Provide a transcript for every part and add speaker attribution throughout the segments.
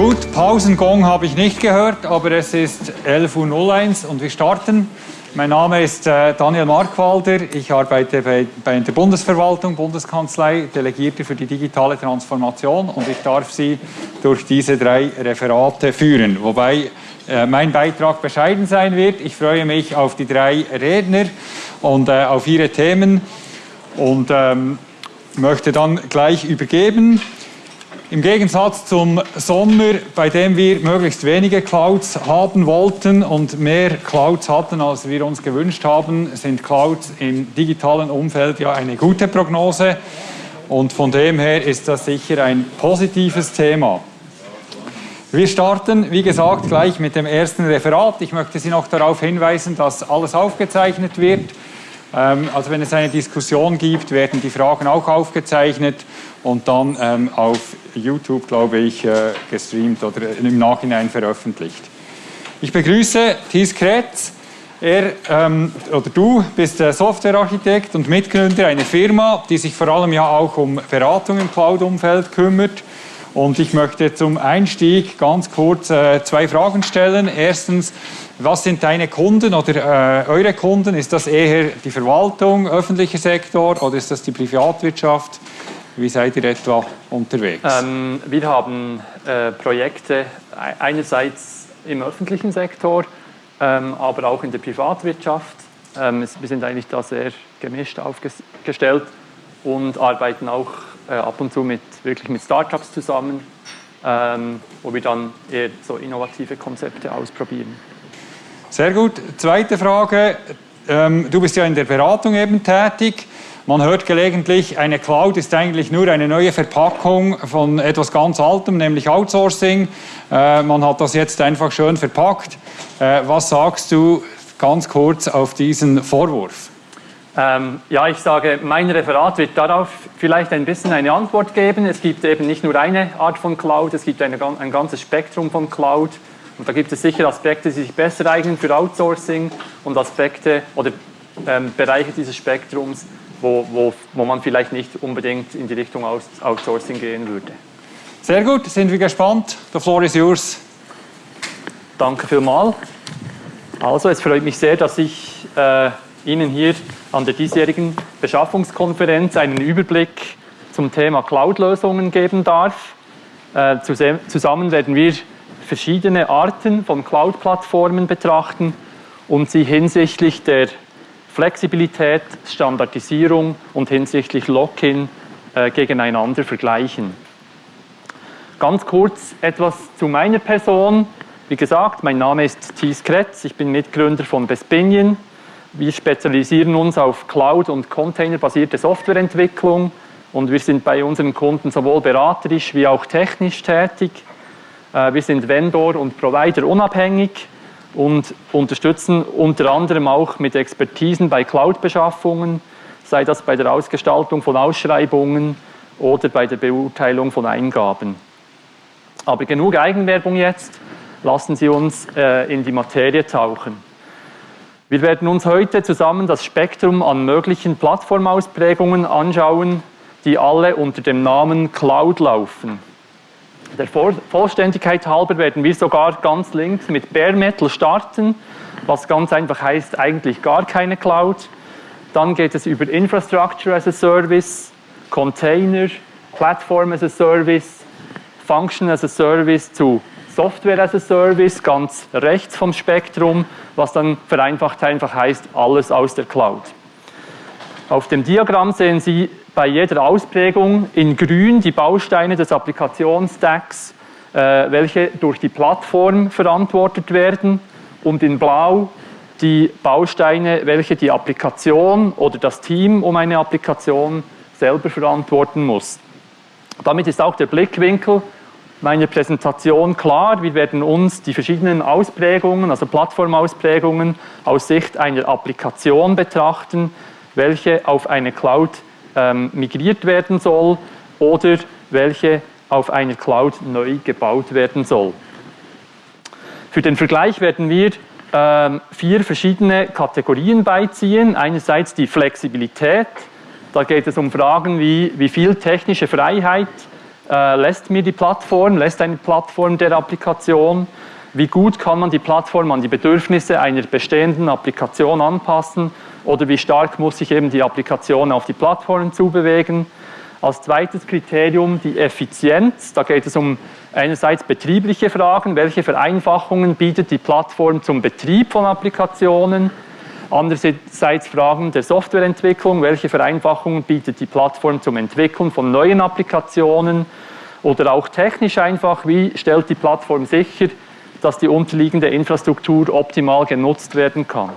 Speaker 1: Gut, Pausengong habe ich nicht gehört, aber es ist 11.01 Uhr und wir starten. Mein Name ist äh, Daniel Markwalder. Ich arbeite bei, der Bundesverwaltung, Bundeskanzlei, Delegierte für die digitale Transformation und ich darf Sie durch diese drei Referate führen. Wobei äh, mein Beitrag bescheiden sein wird. Ich freue mich auf die drei Redner und äh, auf ihre Themen und ähm, möchte dann gleich übergeben. Im Gegensatz zum Sommer, bei dem wir möglichst wenige Clouds haben wollten und mehr Clouds hatten, als wir uns gewünscht haben, sind Clouds im digitalen Umfeld ja eine gute Prognose. Und von dem her ist das sicher ein positives Thema. Wir starten, wie gesagt, gleich mit dem ersten Referat. Ich möchte Sie noch darauf hinweisen, dass alles aufgezeichnet wird. Ähm, also wenn es eine Diskussion gibt, werden die Fragen auch aufgezeichnet und dann ähm, auf YouTube, glaube ich, äh, gestreamt oder im Nachhinein veröffentlicht. Ich begrüße Thies Kretz. Er ähm, oder du bist Softwarearchitekt und Mitgründer einer Firma, die sich vor allem ja auch um Beratung im Cloud-Umfeld kümmert. Und ich möchte zum Einstieg ganz kurz äh, zwei Fragen stellen. Erstens, was sind deine Kunden oder äh, eure Kunden? Ist das eher die Verwaltung, öffentlicher Sektor oder ist das die Privatwirtschaft? Wie seid ihr etwa unterwegs?
Speaker 2: Ähm, wir haben äh, Projekte einerseits im öffentlichen Sektor, ähm, aber auch in der Privatwirtschaft. Ähm, wir sind eigentlich da sehr gemischt aufgestellt und arbeiten auch äh, ab und zu mit, wirklich mit Startups zusammen, ähm, wo wir dann eher so innovative Konzepte ausprobieren.
Speaker 1: Sehr gut. Zweite Frage. Ähm, du bist ja in der Beratung eben tätig. Man hört gelegentlich, eine Cloud ist eigentlich nur eine neue Verpackung von etwas ganz Altem, nämlich Outsourcing. Äh, man hat das jetzt einfach schön verpackt. Äh, was sagst du ganz kurz auf diesen Vorwurf?
Speaker 2: Ähm, ja, ich sage, mein Referat wird darauf vielleicht ein bisschen eine Antwort geben. Es gibt eben nicht nur eine Art von Cloud, es gibt eine, ein ganzes Spektrum von Cloud. Und da gibt es sicher Aspekte, die sich besser eignen für Outsourcing und Aspekte oder ähm, Bereiche dieses Spektrums, wo, wo, wo man vielleicht nicht unbedingt in die Richtung Outsourcing gehen würde.
Speaker 1: Sehr gut, sind wir gespannt. The floor is yours.
Speaker 2: Danke vielmals. Also, es freut mich sehr, dass ich äh, Ihnen hier an der diesjährigen Beschaffungskonferenz einen Überblick zum Thema Cloud-Lösungen geben darf. Äh, zusammen werden wir verschiedene Arten von Cloud-Plattformen betrachten und sie hinsichtlich der Flexibilität, Standardisierung und hinsichtlich Lock-in äh, gegeneinander vergleichen. Ganz kurz etwas zu meiner Person. Wie gesagt, mein Name ist Thies Kretz, ich bin Mitgründer von Bespinion. Wir spezialisieren uns auf Cloud- und Container-basierte Softwareentwicklung und wir sind bei unseren Kunden sowohl beraterisch wie auch technisch tätig. Äh, wir sind Vendor und Provider unabhängig und unterstützen unter anderem auch mit Expertisen bei Cloud-Beschaffungen, sei das bei der Ausgestaltung von Ausschreibungen oder bei der Beurteilung von Eingaben. Aber genug Eigenwerbung jetzt, lassen Sie uns äh, in die Materie tauchen. Wir werden uns heute zusammen das Spektrum an möglichen Plattformausprägungen anschauen, die alle unter dem Namen Cloud laufen. Der Vollständigkeit halber werden wir sogar ganz links mit Bare Metal starten, was ganz einfach heißt, eigentlich gar keine Cloud. Dann geht es über Infrastructure as a Service, Container, Platform as a Service, Function as a Service zu Software as a Service ganz rechts vom Spektrum, was dann vereinfacht einfach heißt, alles aus der Cloud. Auf dem Diagramm sehen Sie bei jeder Ausprägung in grün die Bausteine des Applikationsstacks, äh, welche durch die Plattform verantwortet werden und in blau die Bausteine, welche die Applikation oder das Team um eine Applikation selber verantworten muss. Damit ist auch der Blickwinkel meiner Präsentation klar. Wir werden uns die verschiedenen Ausprägungen, also Plattformausprägungen aus Sicht einer Applikation betrachten, welche auf eine Cloud ähm, migriert werden soll oder welche auf einer Cloud neu gebaut werden soll. Für den Vergleich werden wir ähm, vier verschiedene Kategorien beiziehen. Einerseits die Flexibilität. Da geht es um Fragen wie, wie viel technische Freiheit äh, lässt mir die Plattform, lässt eine Plattform der Applikation, wie gut kann man die Plattform an die Bedürfnisse einer bestehenden Applikation anpassen oder wie stark muss sich eben die Applikation auf die Plattform zubewegen. Als zweites Kriterium die Effizienz. Da geht es um einerseits betriebliche Fragen, welche Vereinfachungen bietet die Plattform zum Betrieb von Applikationen, andererseits Fragen der Softwareentwicklung, welche Vereinfachungen bietet die Plattform zum Entwickeln von neuen Applikationen oder auch technisch einfach, wie stellt die Plattform sicher, dass die unterliegende Infrastruktur optimal genutzt werden kann.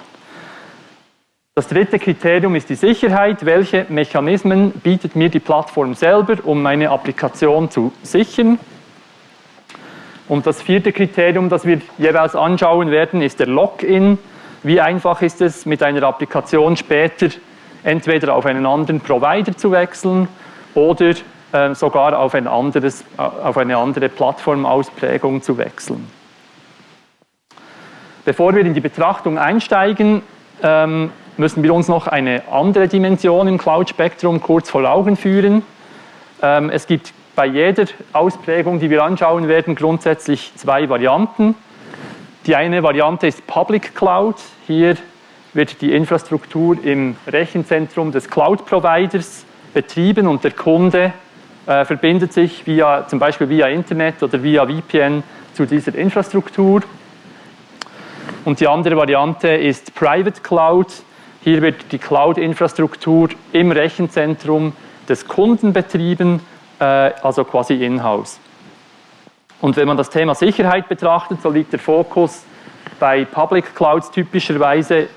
Speaker 2: Das dritte Kriterium ist die Sicherheit. Welche Mechanismen bietet mir die Plattform selber, um meine Applikation zu sichern? Und das vierte Kriterium, das wir jeweils anschauen werden, ist der Login. Wie einfach ist es, mit einer Applikation später entweder auf einen anderen Provider zu wechseln oder äh, sogar auf, ein anderes, äh, auf eine andere Plattformausprägung zu wechseln. Bevor wir in die Betrachtung einsteigen, ähm, müssen wir uns noch eine andere Dimension im Cloud-Spektrum kurz vor Augen führen. Ähm, es gibt bei jeder Ausprägung, die wir anschauen werden, grundsätzlich zwei Varianten. Die eine Variante ist Public Cloud. Hier wird die Infrastruktur im Rechenzentrum des Cloud-Providers betrieben und der Kunde äh, verbindet sich via, zum Beispiel via Internet oder via VPN zu dieser Infrastruktur. Und die andere Variante ist Private Cloud. Hier wird die Cloud-Infrastruktur im Rechenzentrum des Kunden betrieben, äh, also quasi in-house. Und wenn man das Thema Sicherheit betrachtet, so liegt der Fokus bei Public Clouds typischerweise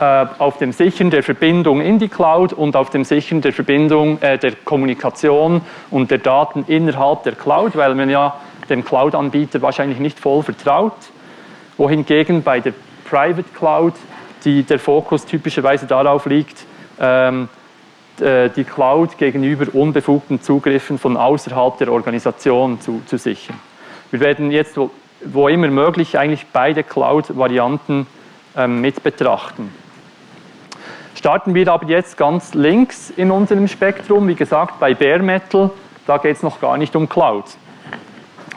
Speaker 2: äh, auf dem Sichern der Verbindung in die Cloud und auf dem Sichern der Verbindung äh, der Kommunikation und der Daten innerhalb der Cloud, weil man ja dem Cloud-Anbieter wahrscheinlich nicht voll vertraut. Wohingegen bei der Private Cloud die, der Fokus typischerweise darauf liegt, ähm, äh, die Cloud gegenüber unbefugten Zugriffen von außerhalb der Organisation zu, zu sichern. Wir werden jetzt, wo, wo immer möglich, eigentlich beide Cloud-Varianten ähm, mit betrachten. Starten wir aber jetzt ganz links in unserem Spektrum, wie gesagt, bei Bare Metal, da geht es noch gar nicht um Cloud.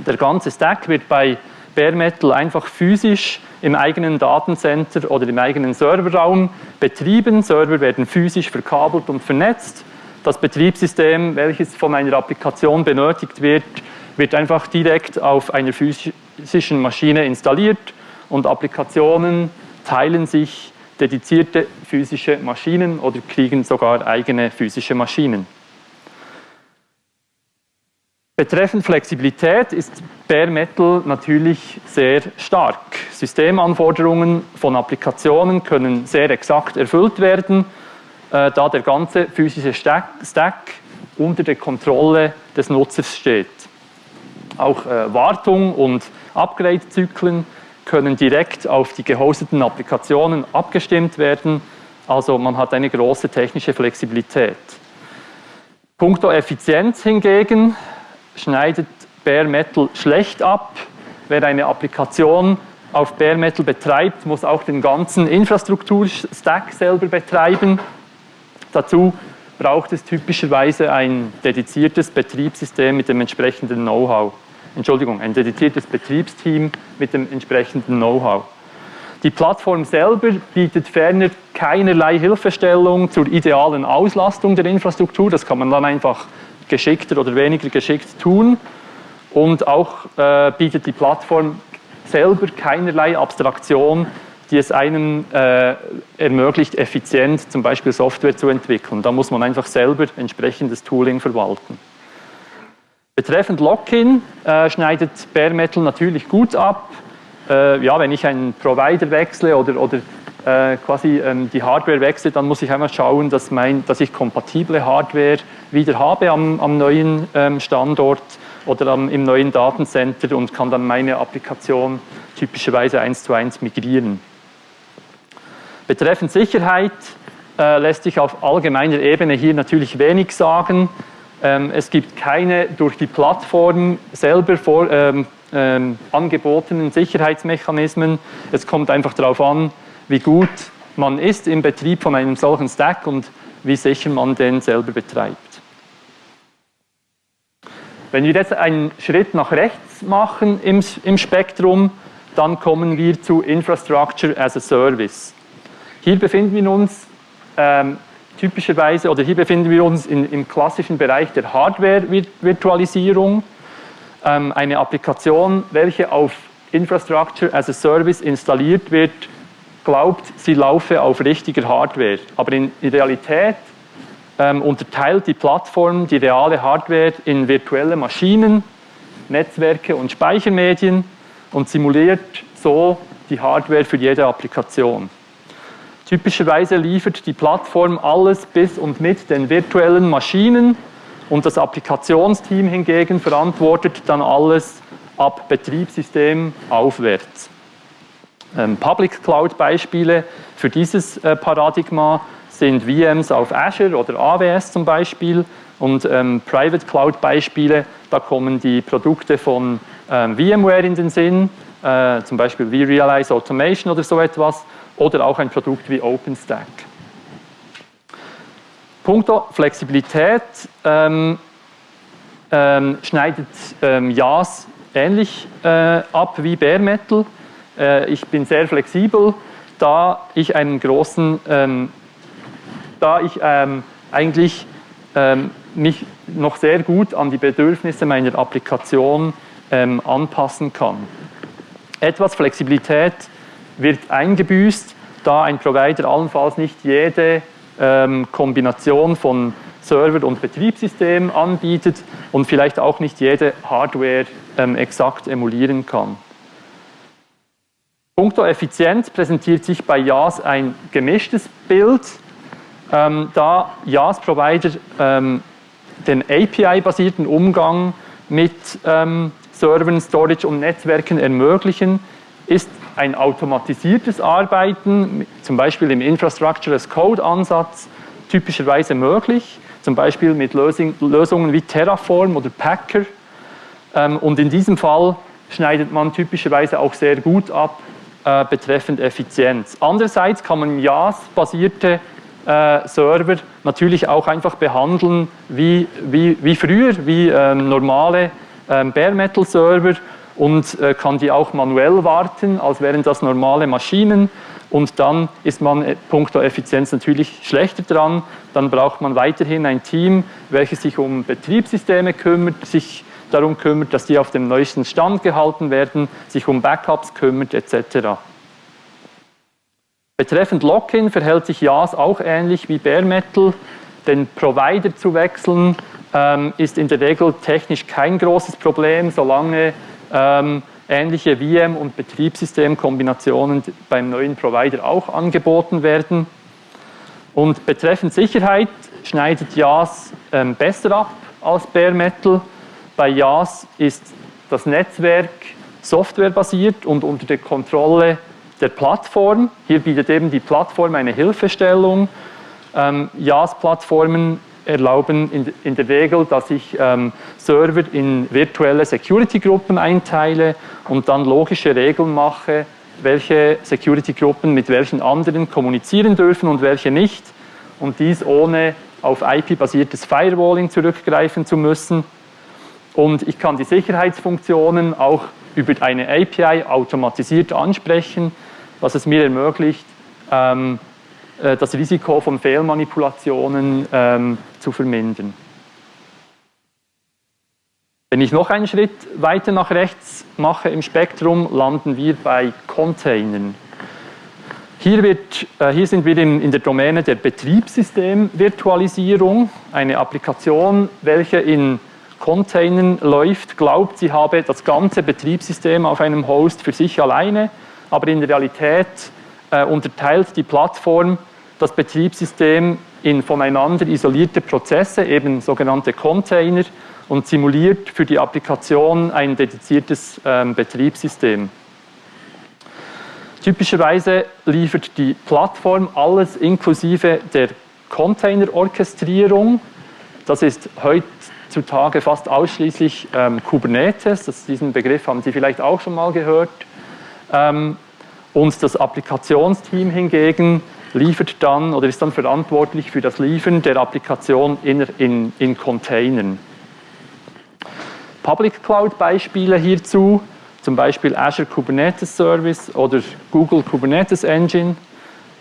Speaker 2: Der ganze Stack wird bei Bare Metal einfach physisch im eigenen Datencenter oder im eigenen Serverraum betrieben. Server werden physisch verkabelt und vernetzt. Das Betriebssystem, welches von einer Applikation benötigt wird, wird einfach direkt auf einer physischen Maschine installiert und Applikationen teilen sich dedizierte physische Maschinen oder kriegen sogar eigene physische Maschinen. Betreffend Flexibilität ist Bare Metal natürlich sehr stark. Systemanforderungen von Applikationen können sehr exakt erfüllt werden, äh, da der ganze physische Stack, Stack, unter der Kontrolle des Nutzers steht. Auch äh, Wartung und Upgrade-Zyklen können direkt auf die gehosteten Applikationen abgestimmt werden, also man hat eine große technische Flexibilität. Punkto Effizienz hingegen schneidet Bare Metal schlecht ab. Wer eine Applikation auf Bare Metal betreibt, muss auch den ganzen Infrastrukturstack selber betreiben. Dazu braucht es typischerweise ein dediziertes Betriebssystem mit dem entsprechenden Know-how. Entschuldigung, ein dediziertes Betriebsteam mit dem entsprechenden Know-how. Die Plattform selber bietet ferner keinerlei Hilfestellung zur idealen Auslastung der Infrastruktur. Das kann man dann einfach geschickter oder weniger geschickt tun. Und auch äh, bietet die Plattform selber keinerlei Abstraktion, die es einem äh, ermöglicht, effizient zum Beispiel Software zu entwickeln. Da muss man einfach selber entsprechendes Tooling verwalten. Betreffend Login äh, schneidet Bare Metal natürlich gut ab. Äh, ja, wenn ich einen Provider wechsle oder, oder äh, quasi ähm, die Hardware wechselt, dann muss ich einmal schauen, dass, mein, dass ich kompatible Hardware wieder habe am, am neuen ähm, Standort oder am, im neuen Datencenter und kann dann meine Applikation typischerweise eins zu eins migrieren. Betreffend Sicherheit äh, lässt sich auf allgemeiner Ebene hier natürlich wenig sagen. Ähm, es gibt keine durch die Plattform selber vor, ähm, ähm, angebotenen Sicherheitsmechanismen. Es kommt einfach darauf an, wie gut man ist im Betrieb von einem solchen Stack und wie sicher man den selber betreibt. Wenn wir jetzt einen Schritt nach rechts machen im, im Spektrum, dann kommen wir zu Infrastructure as a Service. Hier befinden wir uns ähm, typischerweise, oder hier befinden wir uns in, im klassischen Bereich der Hardware-Virtualisierung. Ähm, eine Applikation, welche auf Infrastructure as a Service installiert wird, glaubt, sie laufe auf richtiger Hardware. Aber in, in Realität ähm, unterteilt die Plattform die reale Hardware in virtuelle Maschinen, Netzwerke und Speichermedien und simuliert so die Hardware für jede Applikation. Typischerweise liefert die Plattform alles bis und mit den virtuellen Maschinen und das Applikationsteam hingegen verantwortet dann alles ab Betriebssystem aufwärts. Ähm, Public Cloud Beispiele für dieses äh, Paradigma sind VMs auf Azure oder AWS zum Beispiel und ähm, Private Cloud Beispiele, da kommen die Produkte von ähm, VMware in den Sinn, äh, zum Beispiel vRealize Automation oder so etwas oder auch ein Produkt wie OpenStack. Punkto Flexibilität ähm, ähm, schneidet ähm, JAS ähnlich äh, ab wie Bare Metal. Äh, ich bin sehr flexibel, da ich einen großen, ähm, da ich ähm, eigentlich ähm, mich noch sehr gut an die Bedürfnisse meiner Applikation anpassen kann. Etwas Flexibilität wird eingebüßt, da ein Provider allenfalls nicht jede ähm, Kombination von Server und Betriebssystem anbietet und vielleicht auch nicht jede Hardware ähm, exakt emulieren kann. Punkto Effizienz präsentiert sich bei JAS ein gemischtes Bild, ähm, da JAS-Provider ähm, den API-basierten Umgang mit ähm, Servern, Storage und Netzwerken ermöglichen, ist ein automatisiertes Arbeiten, zum Beispiel im Infrastructure as Code-Ansatz, typischerweise möglich, zum Beispiel mit Lösungen wie Terraform oder Packer. Ähm, und in diesem Fall schneidet man typischerweise auch sehr gut ab äh, betreffend Effizienz. Andererseits kann man JAS-basierte äh, Server natürlich auch einfach behandeln wie, wie, wie früher, wie ähm, normale ähm, Bare-Metal-Server und äh, kann die auch manuell warten, als wären das normale Maschinen. Und dann ist man äh, punkto Effizienz natürlich schlechter dran. Dann braucht man weiterhin ein Team, welches sich um Betriebssysteme kümmert, sich darum kümmert, dass die auf dem neuesten Stand gehalten werden, sich um Backups kümmert etc. Betreffend Login verhält sich JAS auch ähnlich wie Bare Metal. Den Provider zu wechseln ähm, ist in der Regel technisch kein großes Problem, solange ähm, ähnliche VM- und Betriebssystemkombinationen beim neuen Provider auch angeboten werden. Und betreffend Sicherheit schneidet JAS ähm, besser ab als Bare Metal. Bei JAS ist das Netzwerk softwarebasiert und unter der Kontrolle der Plattform. Hier bietet eben die Plattform eine Hilfestellung. Ähm, JAS-Plattformen erlauben in, in der Regel, dass ich ähm, Server in virtuelle Security-Gruppen einteile und dann logische Regeln mache, welche Security-Gruppen mit welchen anderen kommunizieren dürfen und welche nicht. Und dies ohne auf IP-basiertes Firewalling zurückgreifen zu müssen. Und ich kann die Sicherheitsfunktionen auch über eine API automatisiert ansprechen, was es mir ermöglicht, ähm, äh, das Risiko von Fehlmanipulationen ähm, zu vermindern. Wenn ich noch einen Schritt weiter nach rechts mache im Spektrum, landen wir bei Containern. Hier, wird, äh, hier sind wir in, in der Domäne der Betriebssystemvirtualisierung. Eine Applikation, welche in Containern läuft, glaubt, sie habe das ganze Betriebssystem auf einem Host für sich alleine, aber in Realität äh, unterteilt die Plattform das Betriebssystem in voneinander isolierte Prozesse, eben sogenannte Container, und simuliert für die Applikation ein dediziertes ähm, Betriebssystem. Typischerweise liefert die Plattform alles inklusive der Container-Orchestrierung. Das ist heutzutage fast ausschließlich ähm, Kubernetes. Das, diesen Begriff haben Sie vielleicht auch schon mal gehört. Ähm, und das Applikationsteam hingegen liefert dann oder ist dann verantwortlich für das Liefern der Applikation in, in, in Containern. Public Cloud Beispiele hierzu, zum Beispiel Azure Kubernetes Service oder Google Kubernetes Engine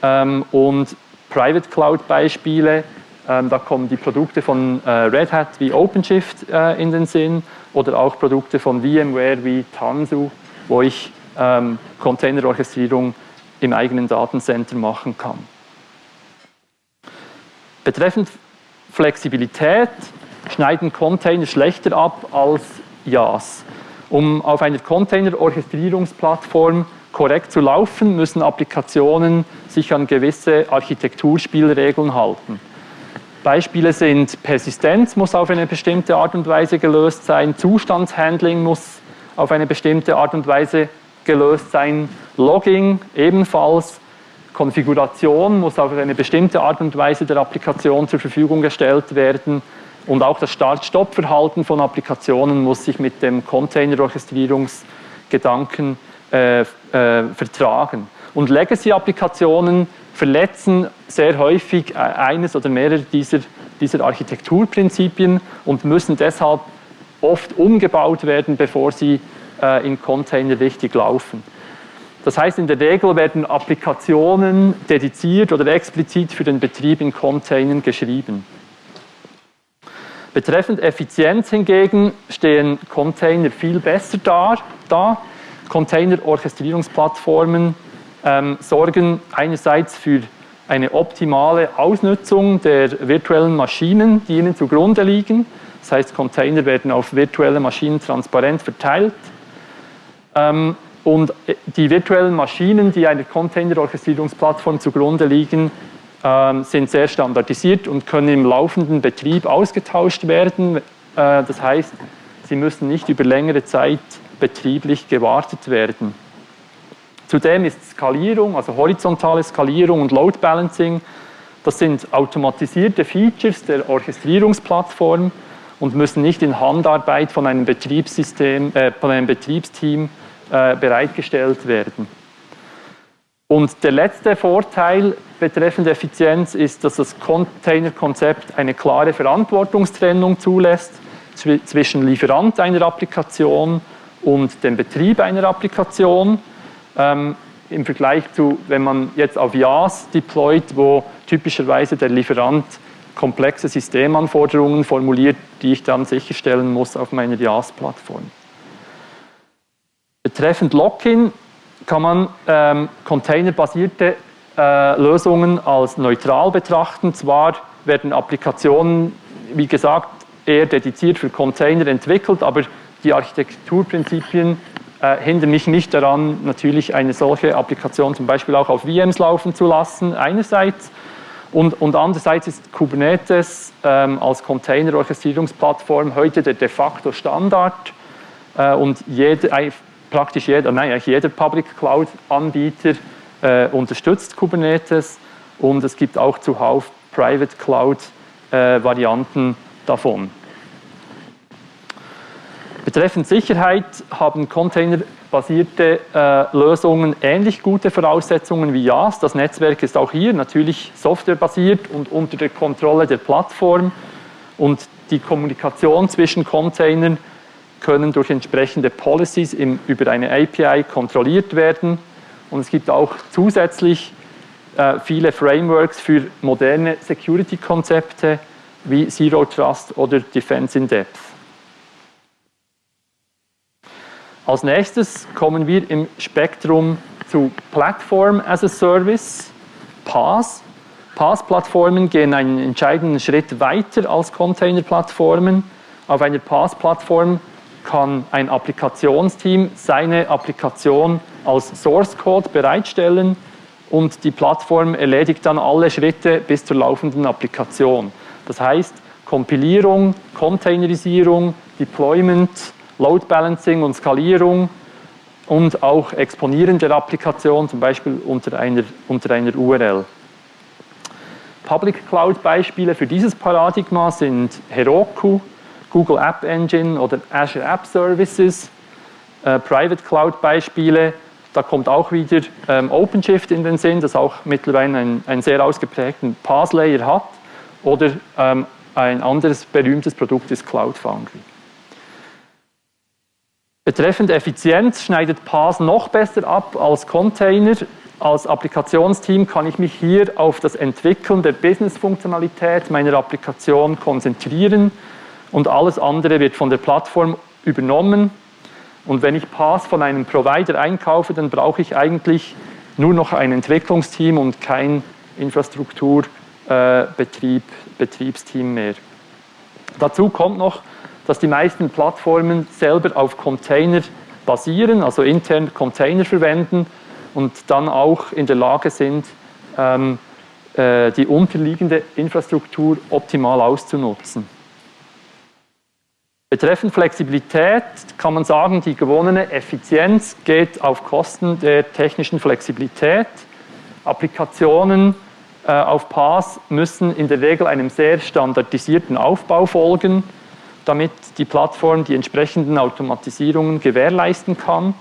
Speaker 2: ähm, und Private Cloud Beispiele. Ähm, da kommen die Produkte von äh, Red Hat wie OpenShift äh, in den Sinn oder auch Produkte von VMware wie Tanzu, wo ich ähm, Containerorchestrierung im eigenen Datencenter machen kann. Betreffend Flexibilität schneiden Container schlechter ab als YAS. Um auf einer Container-Orchestrierungsplattform korrekt zu laufen, müssen Applikationen sich an gewisse Architekturspielregeln halten. Beispiele sind Persistenz muss auf eine bestimmte Art und Weise gelöst sein, Zustandshandling muss auf eine bestimmte Art und Weise gelöst sein, Logging ebenfalls, Konfiguration muss auf eine bestimmte Art und Weise der Applikation zur Verfügung gestellt werden und auch das Start-Stopp-Verhalten von Applikationen muss sich mit dem Container-Orchestrierungsgedanken äh, äh, vertragen. Und Legacy-Applikationen verletzen sehr häufig äh, eines oder mehrere dieser, dieser Architekturprinzipien und müssen deshalb oft umgebaut werden, bevor sie äh, in Container richtig laufen. Das heißt, in der Regel werden Applikationen dediziert oder explizit für den Betrieb in Containern geschrieben. Betreffend Effizienz hingegen stehen Container viel besser da. da. Container-Orchestrierungsplattformen ähm, sorgen einerseits für eine optimale Ausnutzung der virtuellen Maschinen, die ihnen zugrunde liegen. Das heißt, Container werden auf virtuelle Maschinen transparent verteilt. Ähm, und äh, die virtuellen Maschinen, die einer Container-Orchestrierungsplattform zugrunde liegen, ähm, sind sehr standardisiert und können im laufenden Betrieb ausgetauscht werden. Äh, das heißt, sie müssen nicht über längere Zeit betrieblich gewartet werden. Zudem ist Skalierung, also horizontale Skalierung und Load Balancing, das sind automatisierte Features der Orchestrierungsplattform und müssen nicht in Handarbeit von einem Betriebssystem, äh, von einem Betriebsteam äh, bereitgestellt werden. Und der letzte Vorteil betreffend Effizienz ist, dass das Container-Konzept eine klare Verantwortungstrennung zulässt zwischen Lieferant einer Applikation und dem Betrieb einer Applikation. Ähm, Im Vergleich zu, wenn man jetzt auf YAS deployt, wo typischerweise der Lieferant komplexe Systemanforderungen formuliert, die ich dann sicherstellen muss auf meiner YAS-Plattform. Betreffend Lock-in kann man ähm, containerbasierte äh, Lösungen als neutral betrachten. Zwar werden Applikationen, wie gesagt, eher dediziert für Container entwickelt, aber die Architekturprinzipien äh, hindern mich nicht daran, natürlich eine solche Applikation zum Beispiel auch auf VMs laufen zu lassen, einerseits. Und, und andererseits ist Kubernetes ähm, als Container-Orchestrierungsplattform heute der de facto Standard äh, und jede, praktisch jeder, nein, eigentlich jeder Public Cloud Anbieter äh, unterstützt Kubernetes und es gibt auch zuhauf Private Cloud äh, davon. Betreffend Sicherheit haben containerbasierte äh, Lösungen ähnlich gute Voraussetzungen wie YAS. Das Netzwerk ist auch hier natürlich softwarebasiert und unter der Kontrolle der Plattform und die Kommunikation zwischen Containern können durch entsprechende Policies im, über eine API kontrolliert werden. Und es gibt auch zusätzlich äh, viele Frameworks für moderne Security-Konzepte wie Zero Trust oder Defense in Depth. Als nächstes kommen wir im Spektrum zu Platform as a Service, PaaS. PaaS-Plattformen gehen einen entscheidenden Schritt weiter als Container-Plattformen. Auf einer PaaS-Plattform kann ein Applikationsteam seine Applikation als Source Code bereitstellen und die Plattform erledigt dann alle Schritte bis zur laufenden Applikation. Das heißt, Kompilierung, Containerisierung, Deployment, Load Balancing und Skalierung und auch Exponieren der Applikation, zum Beispiel unter einer, unter einer URL. Public Cloud Beispiele für dieses Paradigma sind Heroku, Google App Engine oder Azure App Services, äh, Private Cloud Beispiele, da kommt auch wieder ähm, OpenShift in den Sinn, das auch mittlerweile einen, einen sehr ausgeprägten Pass-Layer hat, oder ähm, ein anderes berühmtes Produkt ist Cloud Foundry. Betreffend Effizienz schneidet PaaS noch besser ab als Container. Als Applikationsteam kann ich mich hier auf das Entwickeln der Business-Funktionalität meiner Applikation konzentrieren und alles andere wird von der Plattform übernommen. Und wenn ich PaaS von einem Provider einkaufe, dann brauche ich eigentlich nur noch ein Entwicklungsteam und kein Infrastrukturbetrieb, äh, mehr. Dazu kommt noch, dass die meisten Plattformen selber auf Container basieren, also intern Container verwenden und dann auch in der Lage sind, ähm, äh, die unterliegende Infrastruktur optimal auszunutzen. Betreffend Flexibilität kann man sagen, die gewonnene Effizienz geht auf Kosten der technischen Flexibilität. Applikationen äh, auf PaaS müssen in der Regel einem sehr standardisierten Aufbau folgen damit die Plattform die entsprechenden Automatisierungen gewährleisten kann.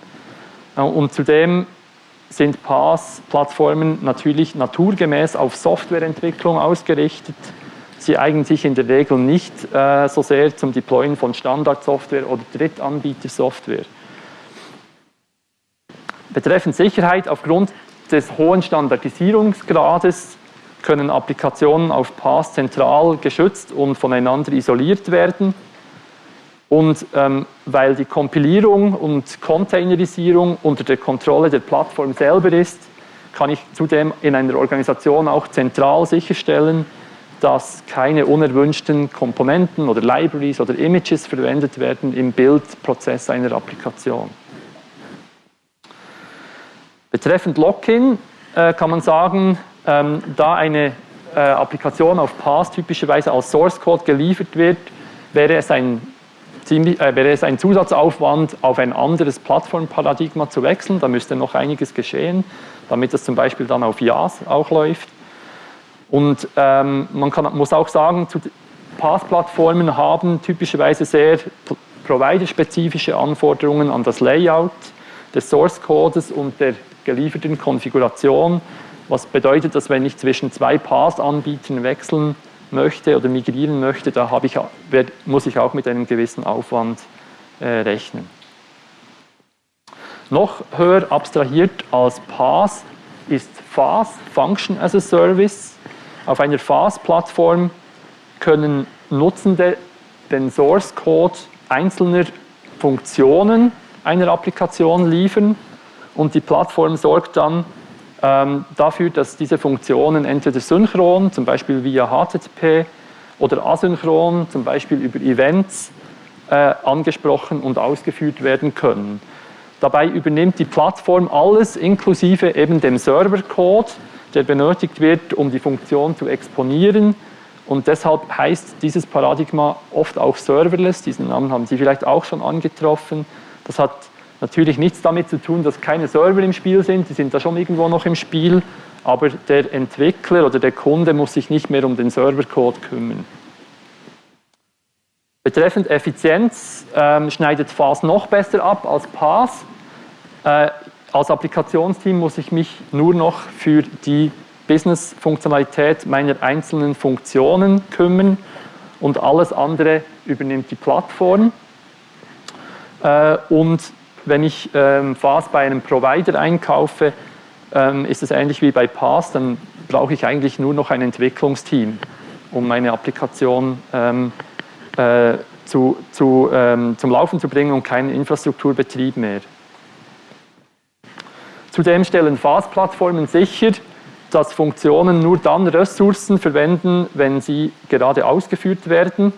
Speaker 2: Äh, und zudem sind PaaS-Plattformen natürlich naturgemäß auf Softwareentwicklung ausgerichtet. Sie eignen sich in der Regel nicht äh, so sehr zum Deployen von Standardsoftware oder Drittanbietersoftware. Betreffend Sicherheit, aufgrund des hohen Standardisierungsgrades können Applikationen auf PaaS zentral geschützt und voneinander isoliert werden. Und ähm, weil die Kompilierung und Containerisierung unter der Kontrolle der Plattform selber ist, kann ich zudem in einer Organisation auch zentral sicherstellen, dass keine unerwünschten Komponenten oder Libraries oder Images verwendet werden im Bildprozess einer Applikation. Betreffend Login äh, kann man sagen, ähm, da eine äh, Applikation auf PaaS typischerweise als Source Code geliefert wird, wäre es ein ziemlich, äh, wäre es ein Zusatzaufwand, auf ein anderes Plattformparadigma zu wechseln. Da müsste noch einiges geschehen, damit das zum Beispiel dann auf IaaS auch läuft. Und ähm, man kann, muss auch sagen, PaaS-Plattformen haben typischerweise sehr providerspezifische Anforderungen an das Layout des Source-Codes und der gelieferten Konfiguration, was bedeutet, dass wenn ich zwischen zwei PaaS-Anbietern wechseln möchte oder migrieren möchte, da ich, muss ich auch mit einem gewissen Aufwand äh, rechnen. Noch höher abstrahiert als PaaS ist FAS, Function as a Service. Auf einer FAS-Plattform können Nutzende den Source Code einzelner Funktionen einer Applikation liefern und die Plattform sorgt dann ähm, dafür, dass diese Funktionen entweder synchron, zum Beispiel via HTTP, oder asynchron, zum Beispiel über Events, äh, angesprochen und ausgeführt werden können. Dabei übernimmt die Plattform alles inklusive eben dem Servercode, der benötigt wird, um die Funktion zu exponieren. Und deshalb heißt dieses Paradigma oft auch Serverless. Diesen Namen haben Sie vielleicht auch schon angetroffen. Das hat natürlich nichts damit zu tun, dass keine Server im Spiel sind, die sind da schon irgendwo noch im Spiel, aber der Entwickler oder der Kunde muss sich nicht mehr um den Servercode kümmern. Betreffend Effizienz ähm, schneidet FAS noch besser ab als PaaS. Äh, als Applikationsteam muss ich mich nur noch für die Business-Funktionalität meiner einzelnen Funktionen kümmern und alles andere übernimmt die Plattform. Äh, und wenn ich ähm, FAS bei einem Provider einkaufe, ähm, ist es ähnlich wie bei PaaS, dann brauche ich eigentlich nur noch ein Entwicklungsteam, um meine Applikation ähm, äh, zu, zu, zum Laufen zu bringen und keinen Infrastrukturbetrieb mehr. Zudem stellen FAS-Plattformen sicher, dass Funktionen nur dann Ressourcen verwenden, wenn sie gerade ausgeführt werden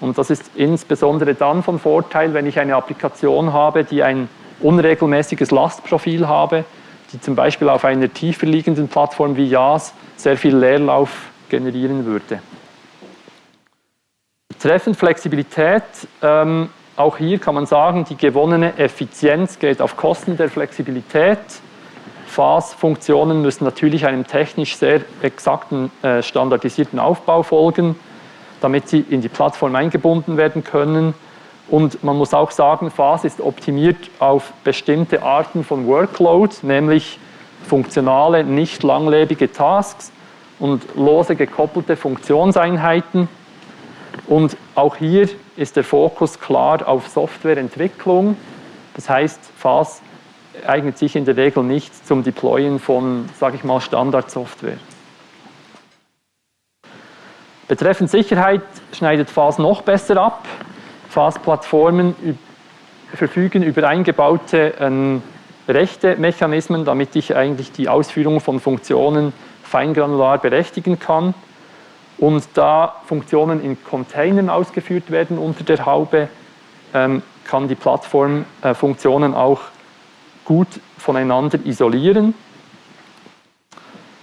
Speaker 2: und das ist insbesondere dann von Vorteil, wenn ich eine Applikation habe, die ein unregelmäßiges Lastprofil habe, die zum Beispiel auf einer tiefer liegenden Plattform wie JAS sehr viel Leerlauf generieren würde. Betreffend Flexibilität, ähm, auch hier kann man sagen, die gewonnene Effizienz geht auf Kosten der Flexibilität. FAS-Funktionen müssen natürlich einem technisch sehr exakten, äh, standardisierten Aufbau folgen damit sie in die Plattform eingebunden werden können. Und man muss auch sagen, FAS ist optimiert auf bestimmte Arten von Workload, nämlich funktionale, nicht langlebige Tasks und lose gekoppelte Funktionseinheiten. Und auch hier ist der Fokus klar auf Softwareentwicklung. Das heißt, FAS eignet sich in der Regel nicht zum Deployen von, sage ich mal, Standardsoftware. Betreffend Sicherheit schneidet FAS noch besser ab. FAS-Plattformen verfügen über eingebaute ähm, Rechte-Mechanismen, damit ich eigentlich die Ausführung von Funktionen feingranular berechtigen kann. Und da Funktionen in Containern ausgeführt werden unter der Haube, ähm, kann die Plattform äh, Funktionen auch gut voneinander isolieren.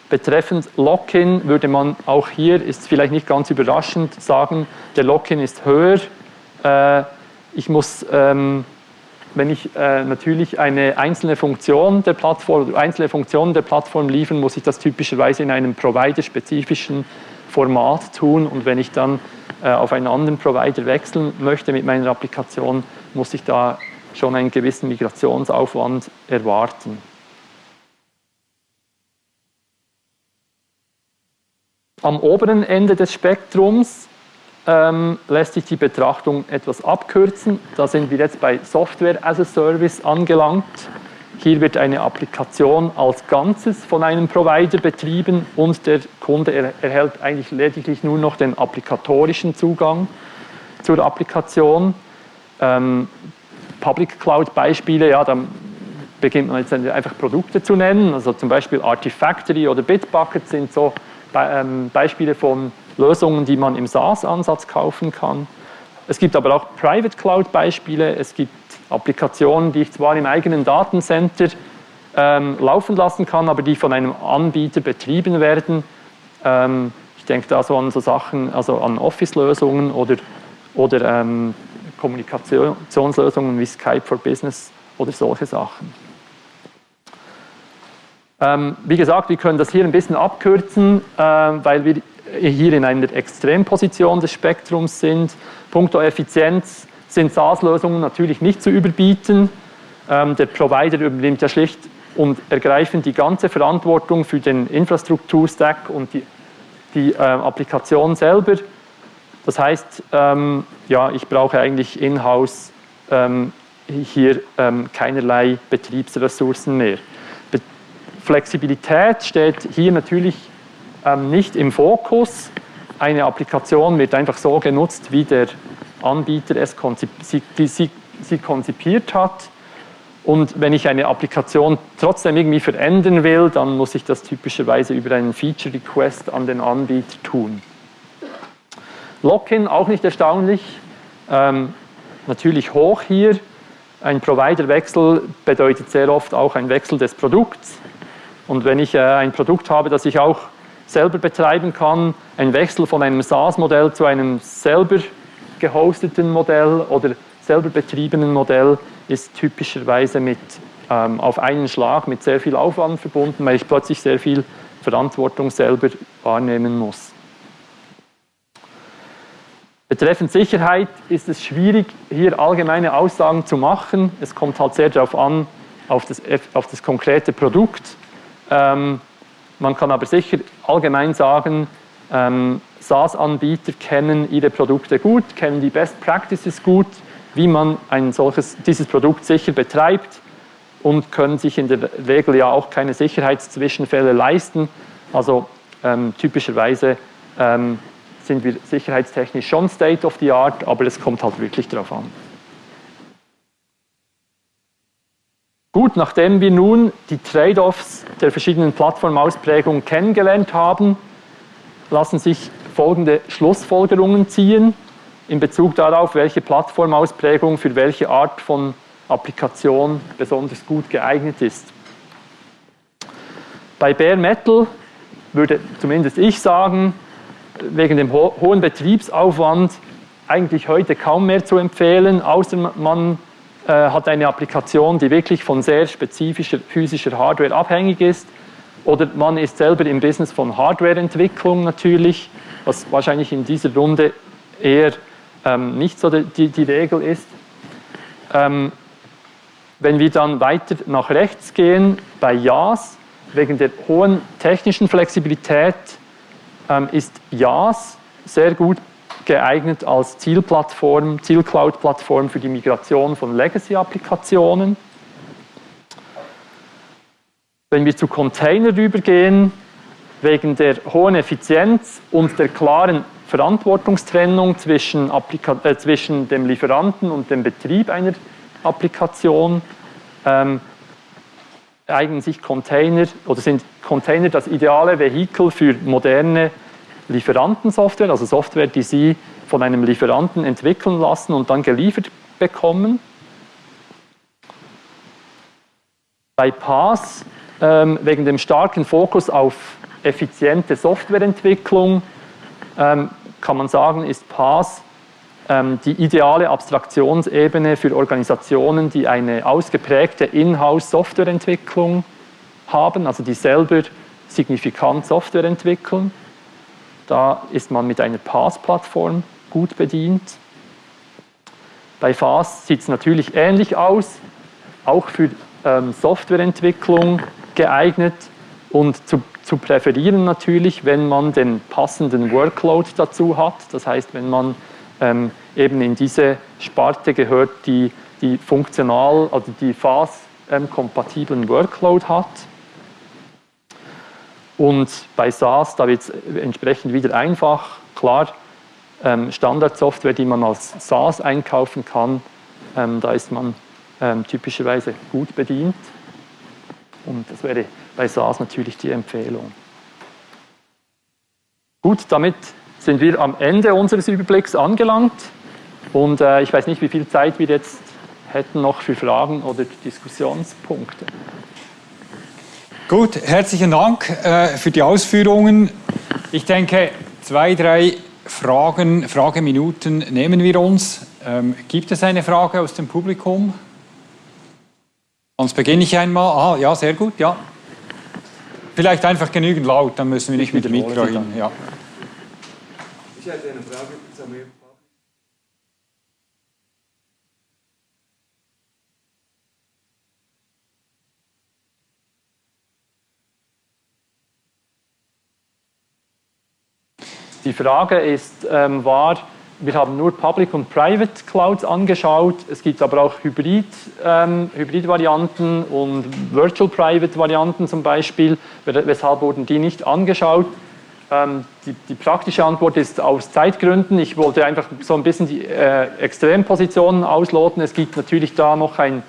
Speaker 2: Betreffend Lock-in würde man auch hier, ist vielleicht nicht ganz überraschend, sagen, der Lock-in ist höher. Äh, ich muss, ähm, wenn ich äh, natürlich eine einzelne Funktion der Plattform einzelne Funktionen der Plattform liefern, muss ich das typischerweise in einem provider-spezifischen Format tun und wenn ich dann äh, auf einen anderen Provider wechseln möchte mit meiner Applikation, muss ich da schon einen gewissen Migrationsaufwand erwarten. Am oberen Ende des Spektrums ähm, lässt sich die Betrachtung etwas abkürzen. Da sind wir jetzt bei Software as a Service angelangt. Hier wird eine Applikation als Ganzes von einem Provider betrieben und der Kunde erhält eigentlich lediglich nur noch den applikatorischen Zugang zur Applikation. Ähm, Public Cloud Beispiele, ja, dann beginnt man jetzt einfach Produkte zu nennen, also zum Beispiel Artifactory oder Bitbucket sind so ähm, Beispiele von Lösungen, die man im SaaS-Ansatz kaufen kann. Es gibt aber auch Private Cloud Beispiele, es gibt Applikationen, die ich zwar im eigenen Datencenter ähm, laufen lassen kann, aber die von einem Anbieter betrieben werden. Ähm, ich denke da so an so Sachen, also an Office-Lösungen oder, oder ähm, Kommunikationslösungen wie Skype for Business oder solche Sachen. Ähm, wie gesagt, wir können das hier ein bisschen abkürzen, äh, weil wir hier in einer Extremposition des Spektrums sind. Punkto Effizienz sind SaaS-Lösungen natürlich nicht zu überbieten. Ähm, der Provider übernimmt ja schlicht und ergreifend die ganze Verantwortung für den Infrastrukturstack und die, die äh, Applikation selber. Das heißt, ähm, ja, ich brauche eigentlich in-house ähm, hier ähm, keinerlei Betriebsressourcen mehr. Be Flexibilität steht hier natürlich ähm, nicht im Fokus. Eine Applikation wird einfach so genutzt, wie der Anbieter es konzip sie, sie, sie konzipiert hat. Und wenn ich eine Applikation trotzdem irgendwie verändern will, dann muss ich das typischerweise über einen Feature Request an den Anbieter tun. Lock-in auch nicht erstaunlich, ähm, natürlich hoch hier. Ein Providerwechsel bedeutet sehr oft auch ein Wechsel des Produkts. Und wenn ich äh, ein Produkt habe, das ich auch selber betreiben kann, ein Wechsel von einem SaaS-Modell zu einem selber gehosteten Modell oder selber betriebenen Modell ist typischerweise mit, ähm, auf einen Schlag mit sehr viel Aufwand verbunden, weil ich plötzlich sehr viel Verantwortung selber wahrnehmen muss. Betreffend Sicherheit ist es schwierig, hier allgemeine Aussagen zu machen. Es kommt halt sehr darauf an, auf das, auf das konkrete Produkt. Ähm, man kann aber sicher allgemein sagen, ähm, SaaS-Anbieter kennen ihre Produkte gut, kennen die Best Practices gut, wie man ein solches, dieses Produkt sicher betreibt und können sich in der Regel ja auch keine Sicherheitszwischenfälle leisten. Also ähm, typischerweise ähm, sind wir sicherheitstechnisch schon State of the Art, aber es kommt halt wirklich darauf an. Gut, nachdem wir nun die Trade-offs der verschiedenen Plattformausprägungen kennengelernt haben, lassen sich folgende Schlussfolgerungen ziehen in Bezug darauf, welche Plattformausprägung für welche Art von Applikation besonders gut geeignet ist. Bei Bare Metal würde zumindest ich sagen, wegen dem ho hohen Betriebsaufwand eigentlich heute kaum mehr zu empfehlen, außer man äh, hat eine Applikation, die wirklich von sehr spezifischer physischer Hardware abhängig ist. Oder man ist selber im Business von Hardwareentwicklung natürlich, was wahrscheinlich in dieser Runde eher ähm, nicht so die, die, Regel ist. Ähm, wenn wir dann weiter nach rechts gehen, bei JAS, wegen der hohen technischen Flexibilität ist JAS sehr gut geeignet als Zielplattform, Zielcloud-Plattform für die Migration von Legacy-Applikationen. Wenn wir zu Container rübergehen, wegen der hohen Effizienz und der klaren Verantwortungstrennung zwischen, Applika äh, zwischen dem Lieferanten und dem Betrieb einer Applikation ähm, eignen sich Container oder sind Container das ideale Vehikel für moderne Lieferantensoftware, also Software, die Sie von einem Lieferanten entwickeln lassen und dann geliefert bekommen. Bei PaaS, ähm, wegen dem starken Fokus auf effiziente Softwareentwicklung, ähm, kann man sagen, ist PaaS die ideale Abstraktionsebene für Organisationen, die eine ausgeprägte Inhouse-Softwareentwicklung haben, also die selber signifikant Software entwickeln. Da ist man mit einer PaaS-Plattform gut bedient. Bei FAS sieht es natürlich ähnlich aus, auch für ähm, Softwareentwicklung geeignet und zu, zu präferieren natürlich, wenn man den passenden Workload dazu hat. Das heißt, wenn man ähm, eben in diese Sparte gehört, die, die funktional, also die FAS-kompatiblen ähm, Workload hat. Und bei SaaS, da wird es entsprechend wieder einfach, klar, ähm, Standardsoftware, die man als SaaS einkaufen kann, ähm, da ist man ähm, typischerweise gut bedient. Und das wäre bei SaaS natürlich die Empfehlung. Gut, damit sind wir am Ende unseres Überblicks angelangt. Und äh, ich weiß nicht, wie viel Zeit wir jetzt hätten noch für Fragen oder Diskussionspunkte.
Speaker 1: Gut, herzlichen Dank äh, für die Ausführungen. Ich denke, zwei, drei Fragen, Frageminuten nehmen wir uns. Ähm, gibt es eine Frage aus dem Publikum? Sonst beginne ich einmal. Ah, ja, sehr gut, ja. Vielleicht einfach genügend laut, dann müssen wir nicht mit dem Mikro hin. Ja.
Speaker 2: Die Frage ist, ähm, war, wir haben nur Public und Private Clouds angeschaut. Es gibt aber auch Hybrid, ähm, Hybrid-Varianten und Virtual Private Varianten zum Beispiel. Weshalb wurden die nicht angeschaut? Ähm, die, die, praktische Antwort ist aus Zeitgründen. Ich wollte einfach so ein bisschen die äh, Extrempositionen ausloten. Es gibt natürlich da noch ein,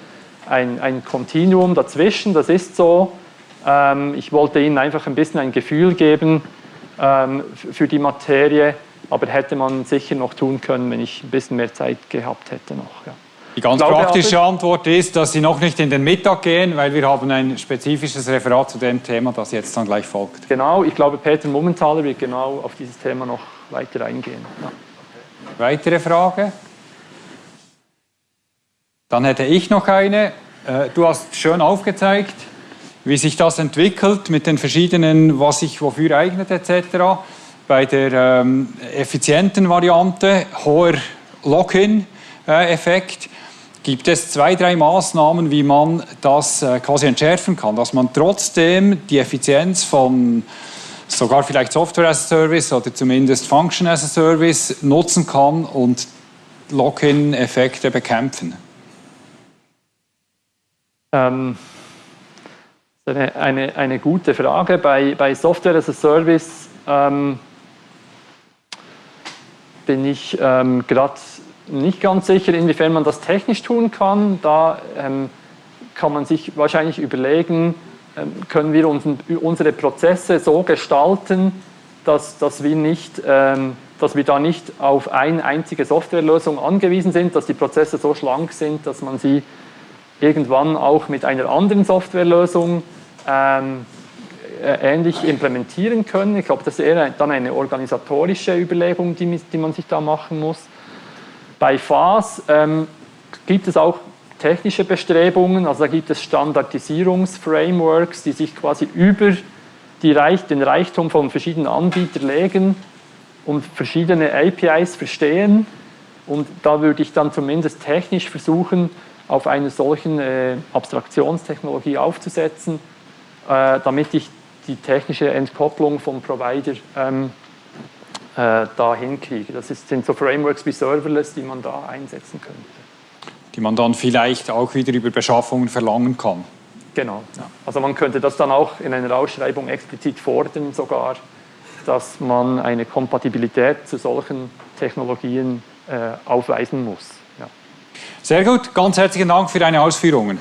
Speaker 2: ein, ein Continuum dazwischen, das ist so. Ähm, ich wollte Ihnen einfach ein bisschen ein Gefühl geben, ähm, für die Materie, aber hätte man sicher noch tun können, wenn ich ein bisschen mehr Zeit gehabt hätte noch. Ja.
Speaker 1: Die ganz glaube, praktische Antwort ist, dass Sie noch nicht in den Mittag gehen, weil wir haben ein spezifisches Referat zu dem Thema, das jetzt dann gleich folgt.
Speaker 2: Genau, ich glaube, Peter Mummentaler wird genau auf dieses Thema noch weiter eingehen. Ja.
Speaker 1: Weitere Frage? Dann hätte ich noch eine. Äh, du hast schön aufgezeigt, wie sich das entwickelt mit den verschiedenen, was sich wofür eignet etc. Bei der ähm, effizienten Variante, hoher Lock-in-Effekt, gibt es zwei, drei Maßnahmen, wie man das äh, quasi entschärfen kann, dass man trotzdem die Effizienz von sogar vielleicht Software as a Service oder zumindest Function as a Service nutzen kann und Lock-in-Effekte bekämpfen.
Speaker 2: Ähm eine, eine, eine gute Frage. Bei, bei Software as a Service ähm, bin ich ähm, gerade nicht ganz sicher, inwiefern man das technisch tun kann. Da ähm, kann man sich wahrscheinlich überlegen, ähm, können wir uns, unsere Prozesse so gestalten, dass, dass, wir nicht, ähm, dass wir da nicht auf eine einzige Softwarelösung angewiesen sind, dass die Prozesse so schlank sind, dass man sie irgendwann auch mit einer anderen Softwarelösung ähm, äh, ähnlich implementieren können. Ich glaube, das ist eher dann eine organisatorische Überlegung, die, die man sich da machen muss. Bei FAS ähm, gibt es auch technische Bestrebungen, also da gibt es Standardisierungsframeworks, die sich quasi über Reich, den Reichtum von verschiedenen Anbietern legen und verschiedene APIs verstehen. Und da würde ich dann zumindest technisch versuchen, auf einer solchen äh, Abstraktionstechnologie aufzusetzen äh, damit ich die technische Entkopplung vom Provider ähm, äh, da hinkriege. Das sind so Frameworks wie Serverless, die man da einsetzen könnte.
Speaker 1: Die man dann vielleicht auch wieder über Beschaffungen verlangen kann.
Speaker 2: Genau. Ja. Also man könnte das dann auch in einer Ausschreibung explizit fordern sogar, dass man eine Kompatibilität zu solchen Technologien äh, aufweisen muss. Ja.
Speaker 1: Sehr gut, ganz herzlichen Dank für deine Ausführungen.